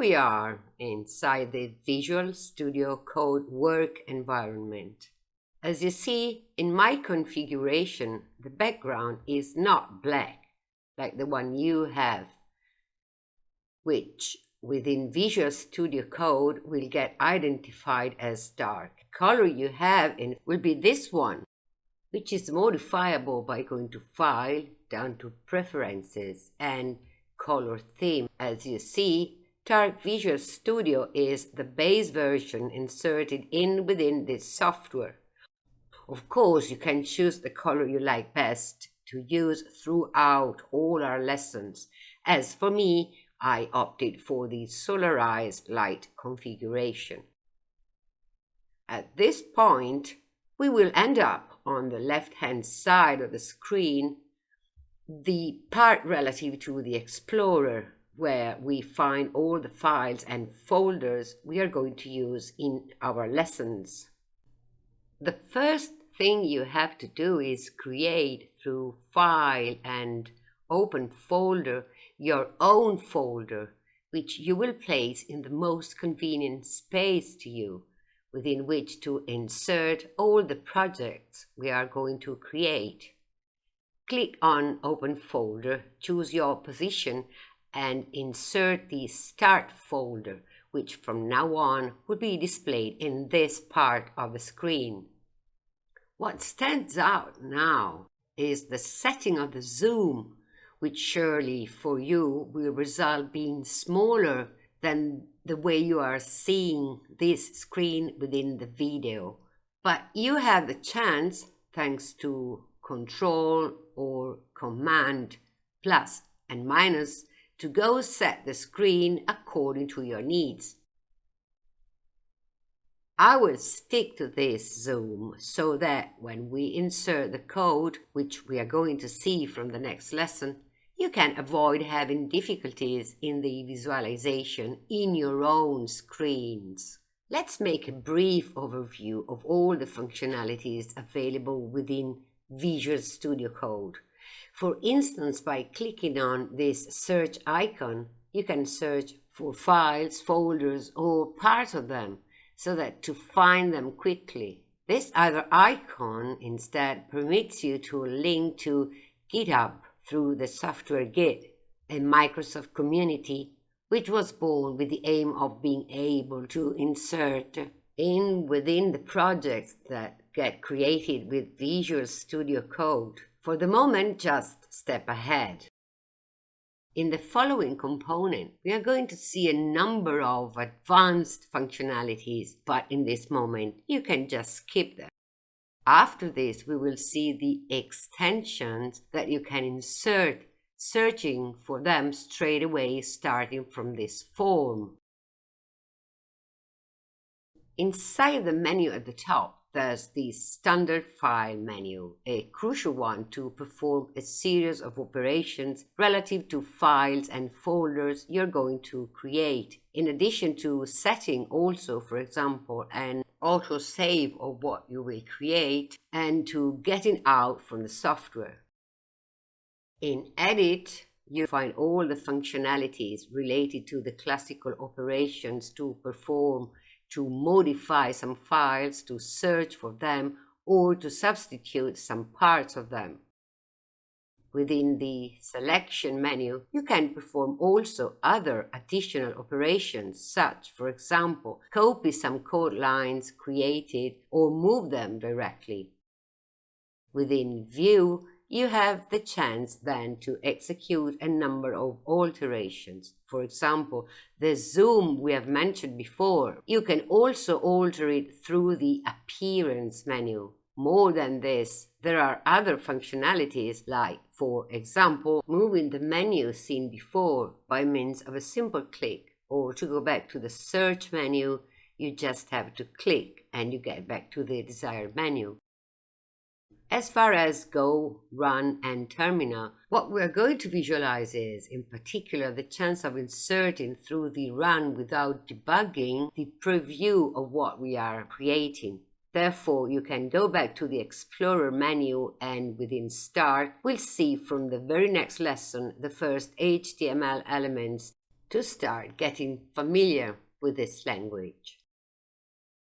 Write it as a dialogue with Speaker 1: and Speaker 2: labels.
Speaker 1: we are inside the Visual Studio Code work environment. As you see, in my configuration, the background is not black, like the one you have, which within Visual Studio Code will get identified as dark. The color you have in will be this one, which is modifiable by going to File, down to Preferences, and Color Theme. As you see, Visual Studio is the base version inserted in within this software. Of course, you can choose the color you like best to use throughout all our lessons. As for me, I opted for the solarized light configuration. At this point, we will end up on the left-hand side of the screen, the part relative to the Explorer, where we find all the files and folders we are going to use in our lessons. The first thing you have to do is create through File and Open Folder your own folder, which you will place in the most convenient space to you, within which to insert all the projects we are going to create. Click on Open Folder, choose your position, and insert the Start folder, which from now on will be displayed in this part of the screen. What stands out now is the setting of the zoom, which surely for you will result being smaller than the way you are seeing this screen within the video. But you have the chance, thanks to Control or Command plus and minus, to go set the screen according to your needs. I will stick to this zoom so that when we insert the code, which we are going to see from the next lesson, you can avoid having difficulties in the visualization in your own screens. Let's make a brief overview of all the functionalities available within Visual Studio Code. For instance, by clicking on this search icon, you can search for files, folders, or parts of them so that to find them quickly. This other icon instead permits you to link to GitHub through the software Git, a Microsoft community which was born with the aim of being able to insert in within the projects that get created with Visual Studio Code. For the moment, just step ahead. In the following component, we are going to see a number of advanced functionalities, but in this moment, you can just skip them. After this, we will see the extensions that you can insert, searching for them straight away starting from this form. Inside the menu at the top, there's the standard file menu, a crucial one to perform a series of operations relative to files and folders you're going to create. In addition to setting also, for example, an autosave of what you will create and to getting out from the software. In Edit, you find all the functionalities related to the classical operations to perform to modify some files, to search for them, or to substitute some parts of them. Within the selection menu, you can perform also other additional operations, such, for example, copy some code lines created or move them directly. Within View, you have the chance then to execute a number of alterations. For example, the zoom we have mentioned before, you can also alter it through the Appearance menu. More than this, there are other functionalities like, for example, moving the menu seen before by means of a simple click, or to go back to the Search menu, you just have to click and you get back to the desired menu. As far as Go, Run, and Terminal, what we're going to visualize is, in particular, the chance of inserting through the run without debugging the preview of what we are creating. Therefore, you can go back to the Explorer menu and within Start, we'll see from the very next lesson the first HTML elements to start getting familiar with this language.